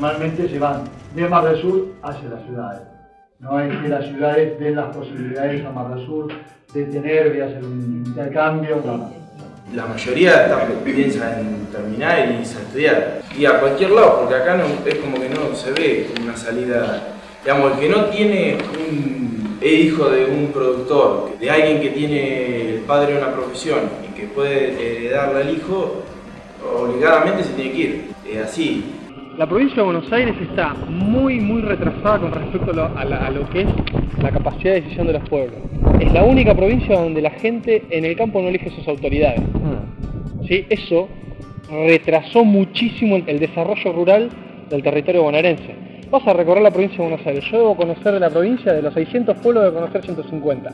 normalmente se van de Mar del Sur hacia las ciudades. No es que las ciudades den las posibilidades a Mar del Sur de tener, de hacer un intercambio, La mayoría piensa en terminar y irse a estudiar. Y a cualquier lado, porque acá no, es como que no se ve una salida. Digamos, el que no tiene un, es hijo de un productor, de alguien que tiene el padre una profesión y que puede darle al hijo, obligadamente se tiene que ir. Es así. La provincia de Buenos Aires está muy, muy retrasada con respecto a lo, que es la capacidad de decisión de los pueblos. Es la única provincia donde la gente en el campo no elige sus autoridades. Hmm. ¿Sí? Eso retrasó muchísimo el desarrollo rural del territorio bonaerense. Vas a recorrer la provincia de Buenos Aires. Yo debo conocer de la provincia, de los 600 pueblos, debo conocer 150.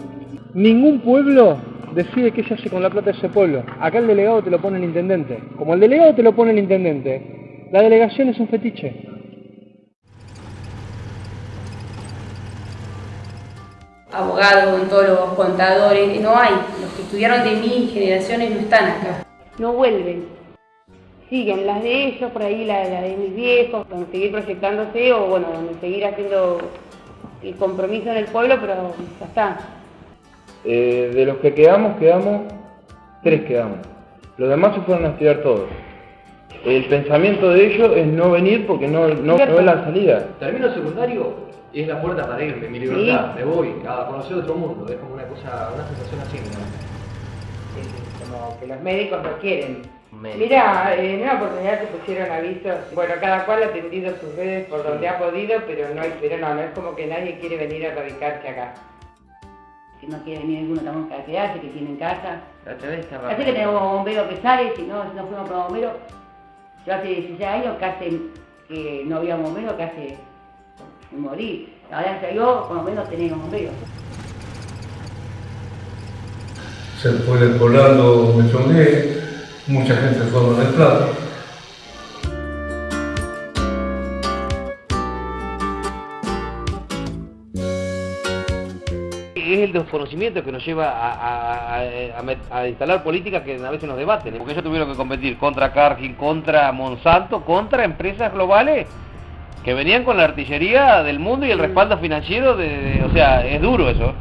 Ningún pueblo decide qué se hace con la plata de ese pueblo. Acá el delegado te lo pone el intendente. Como el delegado te lo pone el intendente, la delegación es un fetiche. Abogados, odontólogos, contadores, no hay. Los que estudiaron de mi generaciones no están acá. No vuelven. Siguen las de ellos, por ahí la, de mis viejos, donde seguir proyectándose o bueno, donde seguir haciendo el compromiso en el pueblo, pero ya está. Eh, de los que quedamos, quedamos, tres quedamos. Los demás se fueron a estudiar todos. El pensamiento de ellos es no venir porque no, no, es la salida. Termino secundario y es la puerta para irme, mi libertad, me voy a conocer otro mundo, es como una cosa, una sensación así, como que los médicos no quieren. Mira, en una oportunidad te pusieron avisos, bueno, cada cual ha atendido sus redes por donde ha podido, pero no, pero no, no es como que nadie quiere venir a radicarse acá. Si no quiere venir ninguno tampoco para quedarse, que tienen casa. Así que tenemos bombero que sale, si no, si no fuimos para bombero, yo hace 16 años casi que no había bombero, casi morí. Ahora yo por lo menos tenemos bombero. Se fue del poblado Mechongué, mucha gente fue a es el desconocimiento que nos lleva a, instalar políticas que a veces nos debaten. Porque ellos tuvieron que competir contra Cargill, contra Monsanto, contra empresas globales que venían con la artillería del mundo y el respaldo financiero de o sea, es duro eso.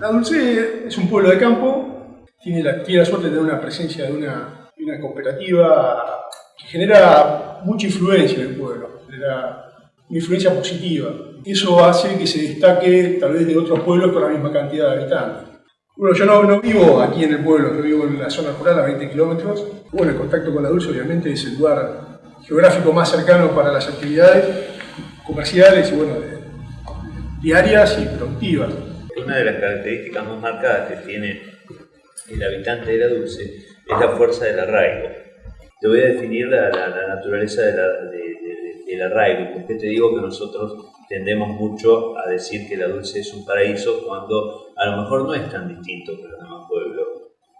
La Dulce es un pueblo de campo, tiene la, suerte de tener una presencia de una, cooperativa que genera mucha influencia en el pueblo, genera una influencia positiva. Eso hace que se destaque tal vez de otros pueblos con la misma cantidad de habitantes. Bueno, yo no, vivo aquí en el pueblo, yo vivo en la zona rural a 20 kilómetros. Bueno, el contacto con la Dulce obviamente es el lugar geográfico más cercano para las actividades comerciales y bueno, diarias y productivas. Una de las características más marcadas que tiene el habitante de la Dulce es la fuerza del arraigo. Te voy a definir la, naturaleza del arraigo. ¿Por qué te digo que nosotros tendemos mucho a decir que la Dulce es un paraíso cuando a lo mejor no es tan distinto que los demás pueblos?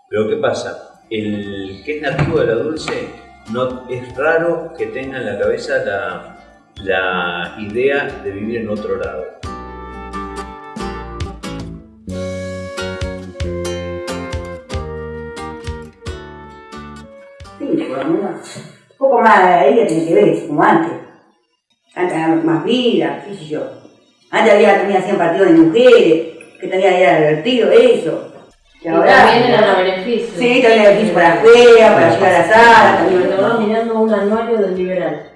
Pero ¿qué pasa? El que es nativo de la Dulce no, es raro que tenga en la cabeza la, la idea de vivir en otro lado. Poco más, ella tiene que ver, como antes. Antes había más vida, qué sé yo. Antes había, también hacían partidos de mujeres, que también era divertido eso. Y, también eran a beneficio. Sí, también beneficio para afuera, para llegar a la sala. Me estaba mirando un anuario del Liberal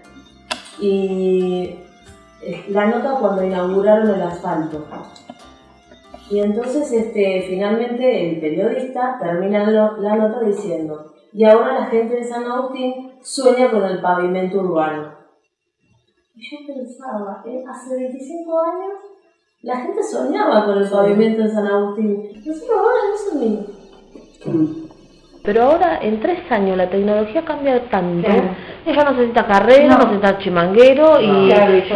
y la nota cuando inauguraron el asfalto. Y entonces este, finalmente el periodista termina la nota diciendo, y ahora la gente de San Agustín sueña con el pavimento urbano. Y yo pensaba, ¿eh? hace 25 años la gente soñaba con el pavimento de San Agustín. Nosotros ahora no soñamos. Pero ahora, en tres años, la tecnología cambia tanto. Ella no necesita carrera, no, necesita chimanguero. y,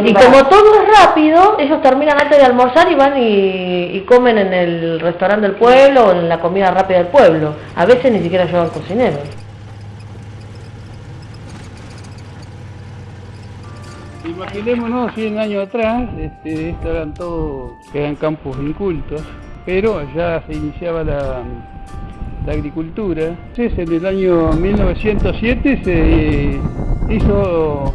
y como todo es rápido, ellos terminan antes de almorzar y van y, comen en el restaurante del pueblo o en la comida rápida del pueblo. A veces ni siquiera llevan cocinero. Imaginémonos 100 años atrás, este, estos eran todos, eran campos incultos, pero ya se iniciaba la, la agricultura. Entonces, en el año 1907 se hizo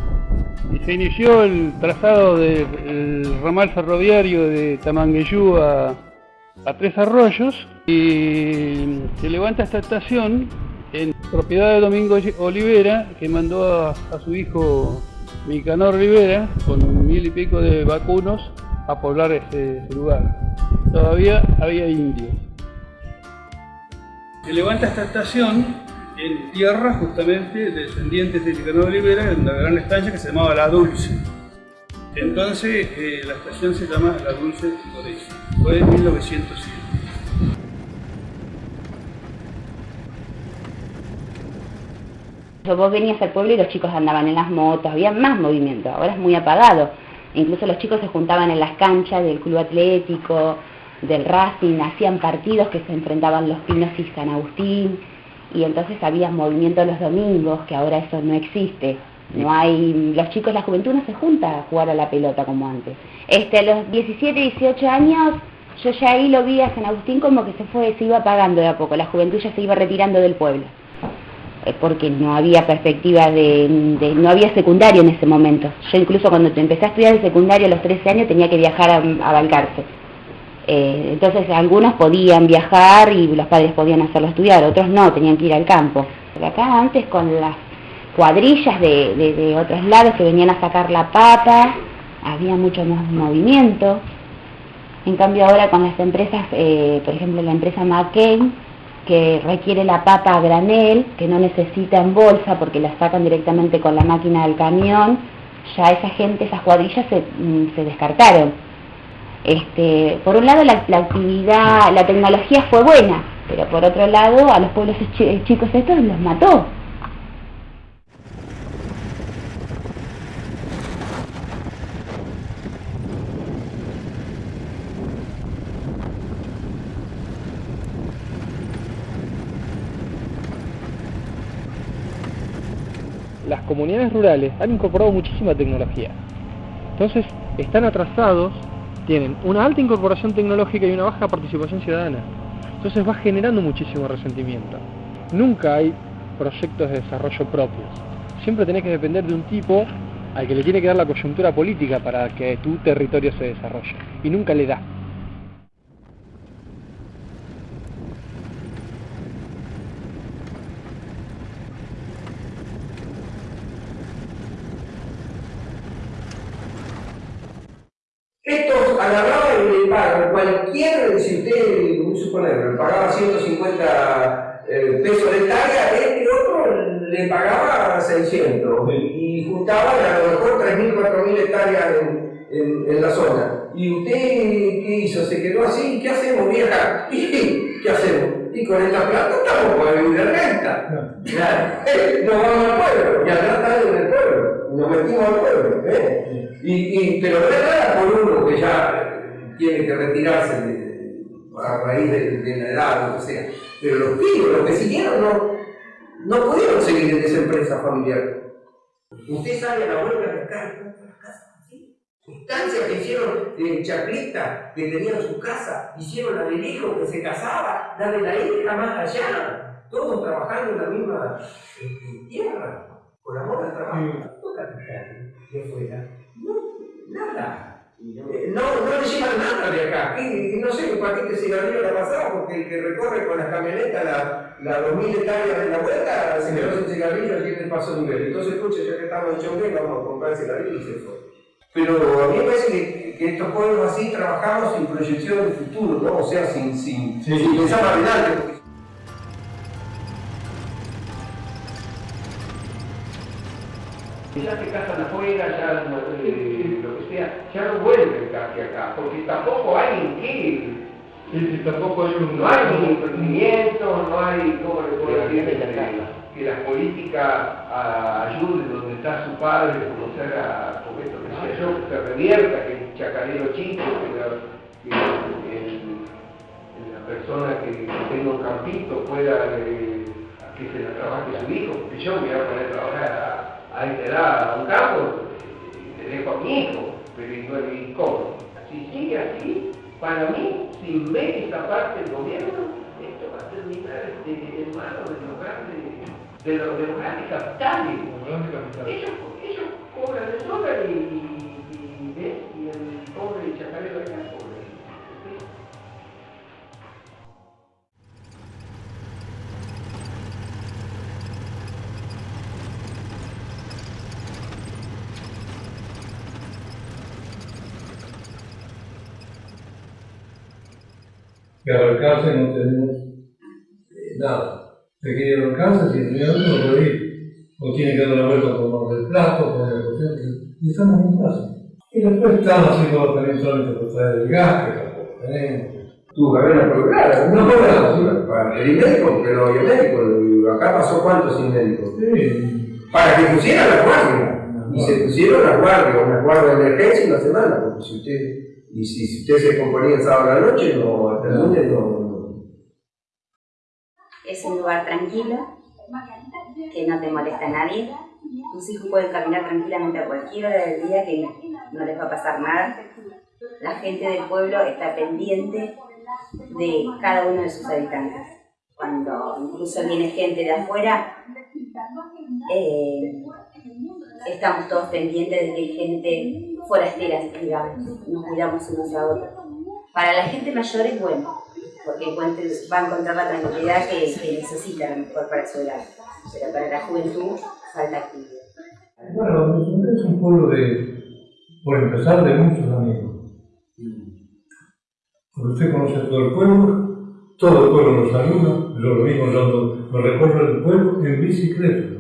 se inició el trazado del ramal ferroviario de Tamangueyú a, Tres Arroyos y se levanta esta estación en propiedad de Domingo Olivera que mandó a, su hijo Micanor Rivera con mil y pico de vacunos a poblar ese lugar. Todavía había indios se levanta esta estación en tierra justamente descendientes de Nicanor Olivera en una gran estancia que se llamaba La Dulce. Entonces eh, la estación se llama La Dulce por eso. Fue en 1907. Vos venías al pueblo y los chicos andaban en las motos, había más movimiento, ahora es muy apagado. Incluso los chicos se juntaban en las canchas del club atlético, del Racing, hacían partidos que se enfrentaban los Pinos y San Agustín, y entonces había movimiento los domingos, que ahora eso no existe. No hay, los chicos, la juventud no se junta a jugar a la pelota como antes. Este, a los 17, 18 años, yo ya ahí lo vi a San Agustín como que se fue, se iba apagando de a poco, la juventud ya se iba retirando del pueblo eh, porque no había perspectiva de, no había secundario en ese momento. Yo incluso cuando empecé a estudiar el secundario a los 13 años tenía que viajar a, a Balcarce. Eh, entonces algunos podían viajar y los padres podían hacerlo estudiar, otros no, tenían que ir al campo. Acá antes con las cuadrillas de, otros lados que venían a sacar la papa, había mucho más movimiento. En cambio ahora con las empresas, eh, por ejemplo la empresa McCain, que requiere la papa a granel, que no necesita en bolsa porque la sacan directamente con la máquina del camión, ya esa gente, esas cuadrillas se mm, descartaron este, por un lado la, actividad, la tecnología fue buena, pero por otro lado a los pueblos chicos estos los mató. Las comunidades rurales han incorporado muchísima tecnología. Entonces, están atrasados tienen una alta incorporación tecnológica y una baja participación ciudadana. Entonces va generando muchísimo resentimiento. Nunca hay proyectos de desarrollo propios. Siempre tenés que depender de un tipo al que le tiene que dar la coyuntura política para que tu territorio se desarrolle. Y nunca le da. Estos agarraban y le pagan cualquier, si pagaba 150 eh, pesos de hectárea, este otro le pagaba 600 y, juntaban a lo mejor 3.000, 4.000 hectáreas en, en, la zona. ¿Y usted qué hizo? se quedó así, ¿qué hacemos vieja? ¿Y qué hacemos? Y con esta plata estamos para vivir de renta. Nos vamos al pueblo, y acá estamos en el pueblo, nos metimos al pueblo. ¿eh? Y, y, pero no es por uno que ya tiene que retirarse de, a raíz de, de, la edad, o lo que sea. Pero los pibes, los que siguieron, no, no pudieron seguir en esa empresa familiar. Usted sale a la vuelta de acá, Instancias que hicieron en Chaclita, que tenían su casa, hicieron la del hijo que se casaba, la de la hija más allá, todos trabajando en la misma eh, tierra, con amor al trabajo. De afuera, no, nada. Eh, no, no le llevan nada de acá. Y, no sé, un paquete cigarrillo la pasado porque el que recorre con la camioneta la, la 2000 hectáreas de la vuelta se quedó sin cigarrillo y tiene el paso nivel. Entonces, escuche, ya que estamos en Chongué, vamos a comprar cigarrillo y se fue. Pero a mí me parece que, que, estos pueblos así trabajamos sin proyección del futuro, ¿no? O sea, sin, sin, sí, sin pensar más adelante. Ya se casan afuera, ya eh, que ya no vuelven casi acá, porque tampoco hay en qué. Sí, tampoco hay un... No hay ni emprendimiento, no hay, ¿cómo le puedo decir? Que la política ayude donde está su padre, como esto que yo, que se revierta, que el chacarero chico, que la, que el, la persona que, tenga un campito pueda, eh, que se la trabaje su hijo, porque yo me voy a poner a trabajar a esta edad a un campo, le dejo a mi hijo, pero ¿y, no, cómo? Si sigue así, para mí, sin ver esta parte del gobierno, esto va a terminar en manos de los grandes, de los, de los grandes capitales. Ellos, ellos cobran el dólar y, que al alcance no tenemos eh, nada. Se quiere alcance, si el no puede ir. O tiene que dar una vuelta por más del plato, por la cuestión, y estamos en casa. Y después estamos haciendo también solamente por traer el gas, que tampoco tenemos. Tu carrera programa, no programa, para el médico, pero el médico, acá pasó cuánto sin médico. Sí. Para que pusieran la guardia. Y se pusieron la guardia, una guardia de emergencia una semana, porque si usted y si, si usted se componía el sábado a la noche, no, hasta el lunes no, Es un lugar tranquilo, que no te molesta a nadie. Tus hijos pueden caminar tranquilamente a cualquier hora del día que no les va a pasar nada. La gente del pueblo está pendiente de cada uno de sus habitantes. Cuando incluso viene gente de afuera, eh, estamos todos pendientes de que hay gente forasteras, digamos, nos cuidamos unos a otros. Para la gente mayor es bueno, porque va a encontrar la tranquilidad que, necesita a lo mejor para pero para la juventud falta actividad. Bueno, es un pueblo de, por empezar, de muchos amigos. Usted conoce todo el pueblo, todo el pueblo nos saluda, yo lo mismo, yo me recorro el pueblo en bicicleta.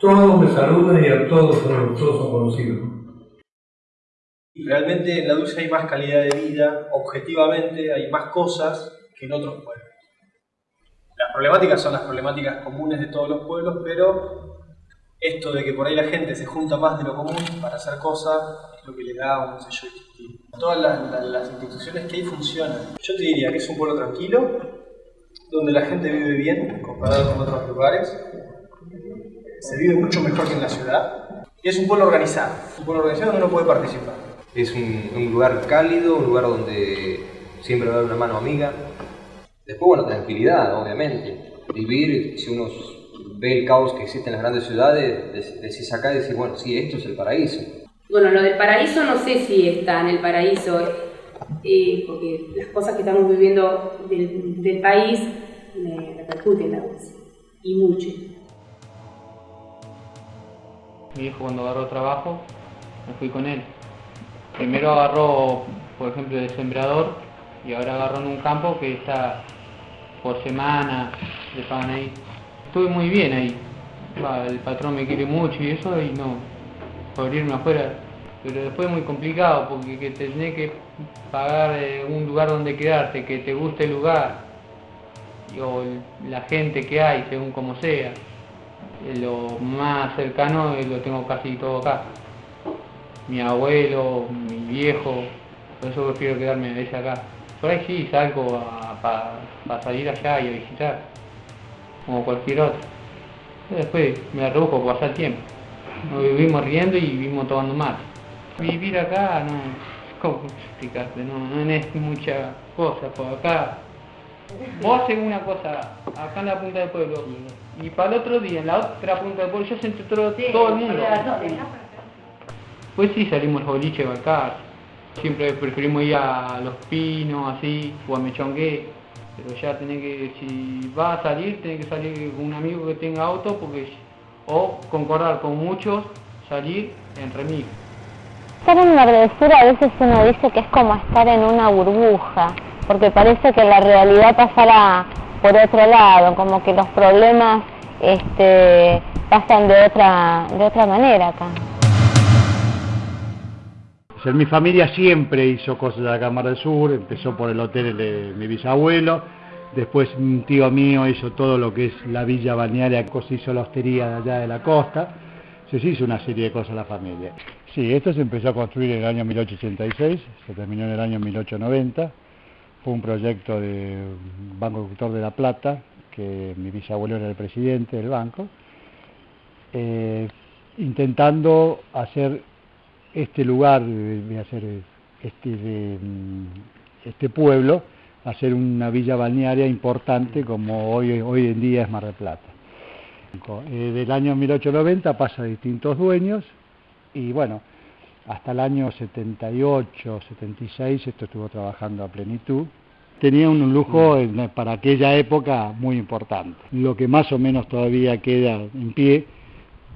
Todos me saludan y a todos, todos son conocidos. Realmente en la Dulce hay más calidad de vida, objetivamente hay más cosas que en otros pueblos. Las problemáticas son las problemáticas comunes de todos los pueblos, pero esto de que por ahí la gente se junta más de lo común para hacer cosas es lo que le da un sello distintivo. Todas las, instituciones que hay funcionan. Yo te diría que es un pueblo tranquilo, donde la gente vive bien comparado con otros lugares, se vive mucho mejor que en la ciudad, y es un pueblo organizado, un pueblo organizado donde uno puede participar. Es un, lugar cálido, un lugar donde siempre va a haber una mano amiga. Después, bueno, tranquilidad, obviamente. Vivir, si uno ve el caos que existe en las grandes ciudades, decís acá y decís, bueno, sí, esto es el paraíso. Bueno, lo del paraíso no sé si está en el paraíso, eh, porque las cosas que estamos viviendo del, país me repercuten la voz, y mucho. Mi hijo cuando agarró trabajo, me fui con él primero agarró, por ejemplo, de sembrador y ahora agarró en un campo que está por semana, le pagan ahí. Estuve muy bien ahí. el patrón me quiere mucho y eso, y no, por irme afuera. pero después es muy complicado porque que tenés que pagar eh, un lugar donde quedarte, que te guste el lugar, o la gente que hay, según como sea. Eh, Lo más cercano eh, lo tengo casi todo acá. Mi abuelo, mi viejo, por eso prefiero quedarme a veces acá. Por ahí sí salgo para salir allá y a visitar, como cualquier otro. Después me arrojo por pasar tiempo. Nos vivimos riendo y vivimos tomando mate. Vivir acá no, ¿cómo explicarte? No, no es mucha cosa por acá. Vos haces una cosa acá en la punta del pueblo y para el otro día en la otra punta del pueblo ya se entró todo, todo el mundo. Pues sí salimos los boliches a. Siempre preferimos ir a Los Pinos, así, o a Mechongué. Pero ya tenés que, si vas a salir, tenés que salir con un amigo que tenga auto, porque o concordar con muchos, salir en remix. Estar en del Sur a veces uno dice que es como estar en una burbuja, porque parece que la realidad pasará por otro lado, como que los problemas este, pasan de otra, de otra manera acá. Mi familia siempre hizo cosas de la Cámara del Sur, empezó por el hotel de mi bisabuelo, después un tío mío hizo todo lo que es la villa balnearia, se hizo la hostería de allá de la costa, se hizo una serie de cosas la familia. Sí, esto se empezó a construir en el año 1886, se terminó en el año 1890, fue un proyecto de Banco Agricultor de La Plata, que mi bisabuelo era el presidente del banco, eh, intentando hacer este lugar, de hacer este, de, mm, este pueblo, hacer una villa balnearia importante como hoy, hoy en día es Mar del Plata. Eh, del año 1890 pasa a distintos dueños y bueno, hasta el año 78, 76 esto estuvo trabajando a plenitud. Tenía un lujo para aquella época muy importante. Lo que más o menos todavía queda en pie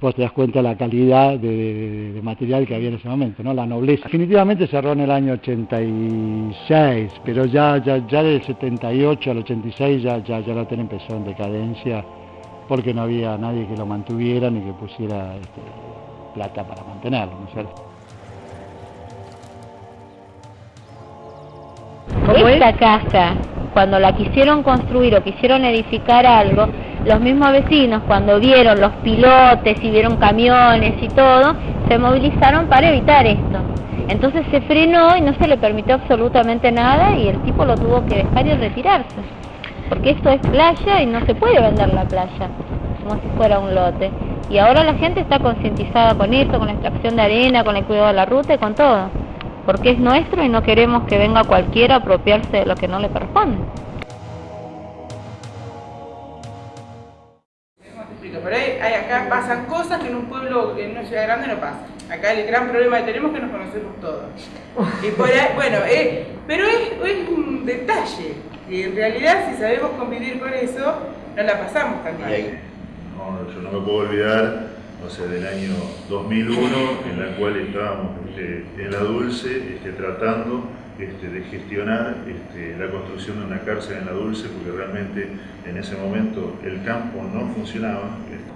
vos te das cuenta de la calidad de, de- de material que había en ese momento, ¿no? La nobleza. Definitivamente cerró en el año 86, pero ya, ya, ya del 78 al 86 ya, ya, ya el hotel empezó en decadencia porque no había nadie que lo mantuviera ni que pusiera este, plata para mantenerlo, ¿no es cierto? Esta casa, cuando la quisieron construir o quisieron edificar algo, los mismos vecinos cuando vieron los pilotes y vieron camiones y todo, se movilizaron para evitar esto. Entonces se frenó y no se le permitió absolutamente nada y el tipo lo tuvo que dejar y retirarse. Porque esto es playa y no se puede vender la playa como si fuera un lote. Y ahora la gente está concientizada con esto, con la extracción de arena, con el cuidado de la ruta y con todo. Porque es nuestro y no queremos que venga cualquiera a apropiarse de lo que no le corresponde. Hay, hay- acá pasan cosas que en un pueblo, en una ciudad grande no pasan. Acá el gran problema que tenemos es que nos conocemos todos. Y por ahí, bueno, eh, pero es, un detalle. Y en realidad, si sabemos convivir con eso, no la pasamos tan mal. No, yo no me puedo olvidar, o sea, del año 2001, en la cual estábamos este, en la Dulce este, tratando este, de gestionar la construcción de una cárcel en la Dulce, porque realmente en ese momento el campo no funcionaba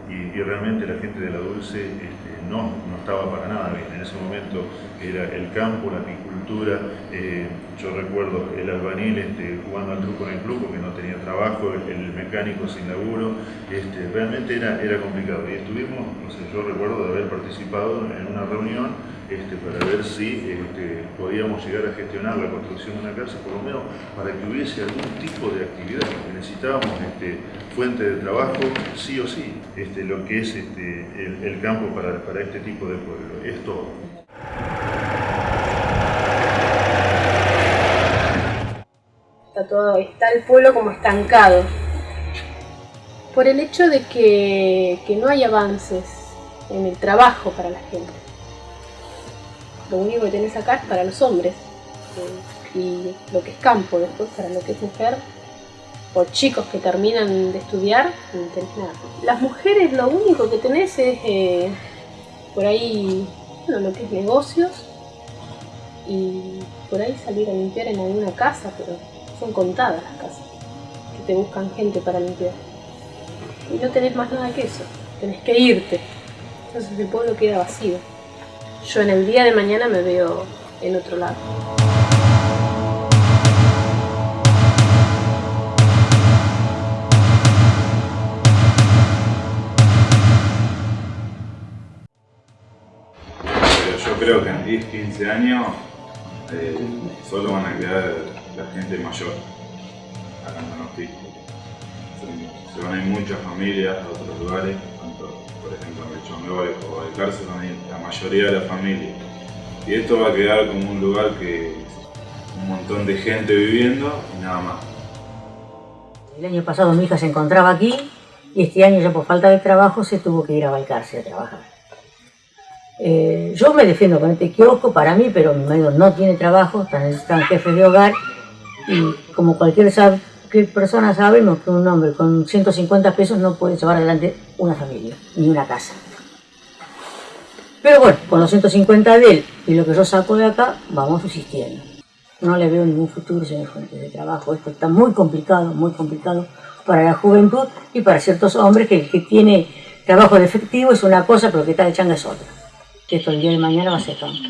y, y realmente la gente de la Dulce este, no, no estaba para nada bien. En ese momento era el campo, la apicultura, eh, yo recuerdo el albanil este, jugando al truco en el club porque no tenía trabajo, el, el mecánico sin laburo, este, realmente era, era complicado. Y estuvimos, no sé, yo recuerdo de haber participado en una reunión este, para ver si este, podíamos llegar a gestionar la construcción de una casa, por lo menos para que hubiese algún tipo de actividad, necesitábamos este, fuente de trabajo sí o sí, lo que es el, campo para, este tipo de pueblo, es todo. Está todo, está el pueblo como estancado. Por el hecho de que no hay avances en el trabajo para la gente. Lo único que tenés acá es para los hombres. Y lo que es campo, después para lo que es mujer, o chicos que terminan de estudiar, no tenés nada. Las mujeres lo único que tenés es eh, por ahí, bueno, lo que es negocios y por ahí salir a limpiar en alguna casa, pero son contadas las casas que te buscan gente para limpiar. Y no tenés más nada que eso, tenés que irte. Entonces el pueblo queda vacío. Yo en el día de mañana me veo en otro lado. Yo creo que en 10, 15 años eh, solo van a quedar la gente mayor acá en. Se van a ir muchas familias a otros lugares, o van a ir la mayoría de la familia. Y esto va a quedar como un lugar que un montón de gente viviendo y nada más. El año pasado mi hija se encontraba aquí y este año ya por falta de trabajo se tuvo que ir a Balcarce a trabajar. Eh, yo me defiendo con este kiosco para mí, pero mi marido no tiene trabajo, está en jefe de hogar y como cualquier persona sabemos que un hombre con 150 pesos no puede llevar adelante una familia, ni una casa. Pero bueno, con los 150 de él y lo que yo saco de acá, vamos subsistiendo. No le veo ningún futuro sin fuentes de trabajo. Esto está muy complicado, muy complicado para la juventud y para ciertos hombres que el que tiene trabajo de efectivo es una cosa, pero que está de changa es otra que esto el día de mañana va a ser tonto.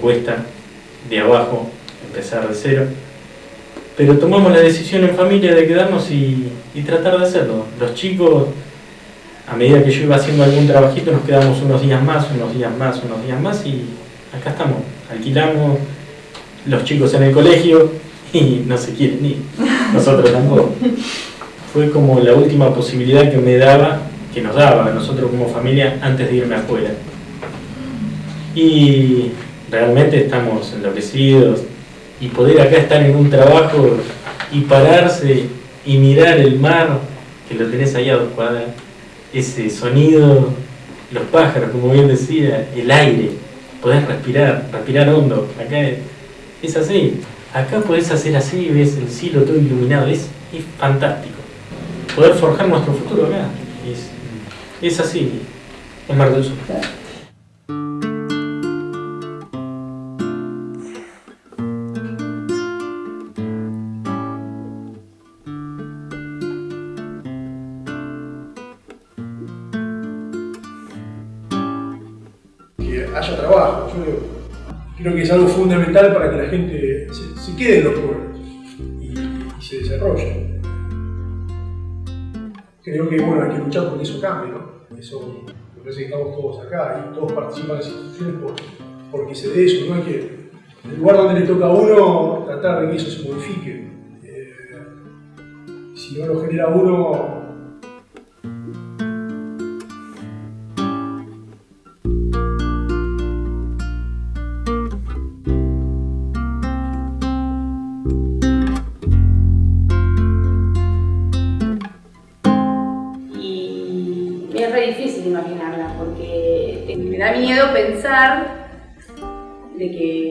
Todo cuesta de abajo, empezar de cero. Pero tomamos la decisión en familia de quedarnos y, tratar de hacerlo. Los chicos, a medida que yo iba haciendo algún trabajito, nos quedamos unos días más, unos días más, unos días más y acá estamos. Alquilamos los chicos en el colegio y no se quieren ir. Nosotros tampoco. Fue como la última posibilidad que me daba, que nos daba a nosotros como familia antes de irme afuera. Y realmente estamos enloquecidos y poder acá estar en un trabajo y pararse y mirar el mar, que lo tenés ahí a dos cuadras, ese sonido, los pájaros, como bien decía, el aire, poder respirar, respirar hondo, acá es, así. Acá podés hacer así, ves el cielo todo iluminado, es, es fantástico. Poder forjar nuestro futuro acá, es, es así, es Mar del Sur. creo que es algo fundamental para que la gente se, quede en los pueblos y, se desarrolle. Creo que bueno, hay que luchar porque eso cambie, ¿no? Eso me parece que estamos todos acá y todos participan en las instituciones porque se dé eso, ¿no? Hay que, el lugar donde le toca a uno, tratar de que eso se modifique. Eh, si no lo genera uno,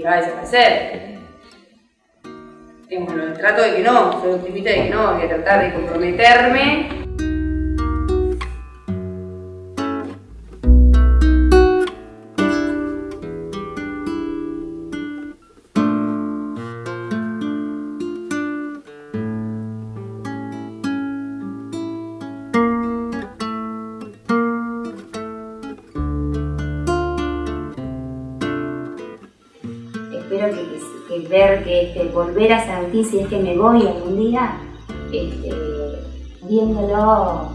va a desaparecer. Bueno, trato de que no, soy optimista de que no, voy a tratar de comprometerme volver a sentir si es que me voy algún día, este, viéndolo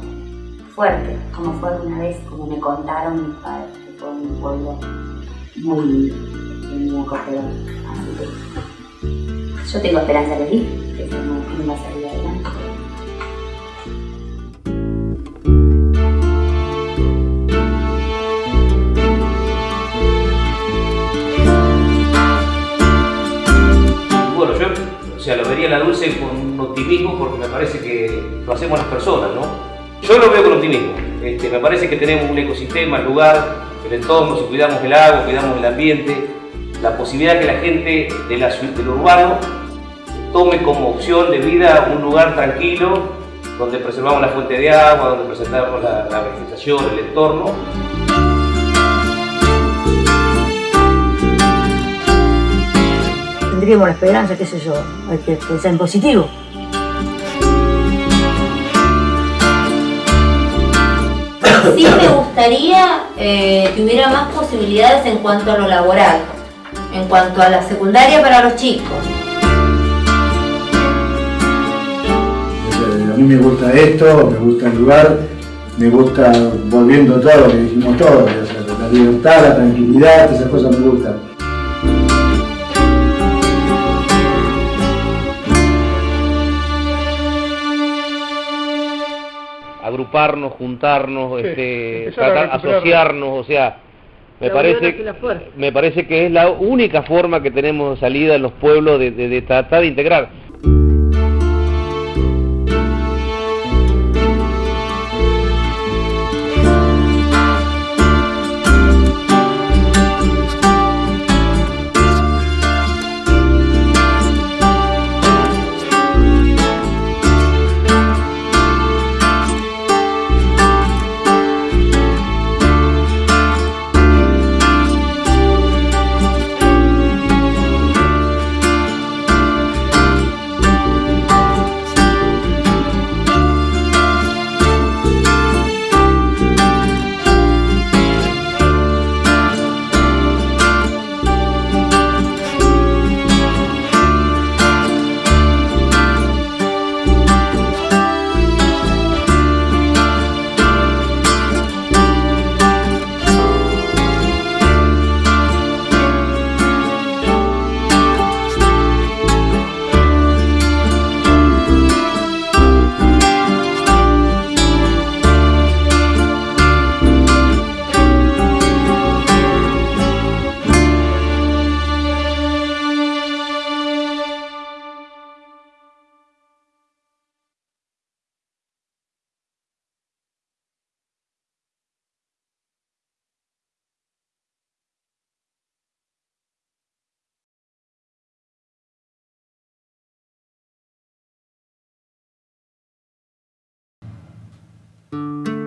fuerte, como fue alguna vez, como me contaron mis padres, que fue un pueblo muy, muy acogedor. yo tengo esperanza de ir, que no, va a salir sea, lo vería la dulce con optimismo porque me parece que lo hacemos las personas, ¿no? Yo lo veo con optimismo. Este, me parece que tenemos un ecosistema, el lugar, el entorno, si cuidamos el agua, cuidamos el ambiente, la posibilidad que la gente del urbano tome como opción de vida un lugar tranquilo, donde preservamos la fuente de agua, donde preservamos la vegetación, el entorno. Tendríamos la esperanza, qué sé yo, hay que pensar en positivo. Sí me gustaría eh, que hubiera más posibilidades en cuanto a lo laboral, en cuanto a la secundaria para los chicos. A mí me gusta esto, me gusta el lugar, me gusta volviendo todo lo que dijimos todos, o sea, la libertad, la tranquilidad, esas cosas me gustan. Agruparnos, juntarnos, Sí, este, tratar, asociarnos, o sea, me La parece, me parece que es la única forma que tenemos de salida en los pueblos de, de- de tratar de integrar. Música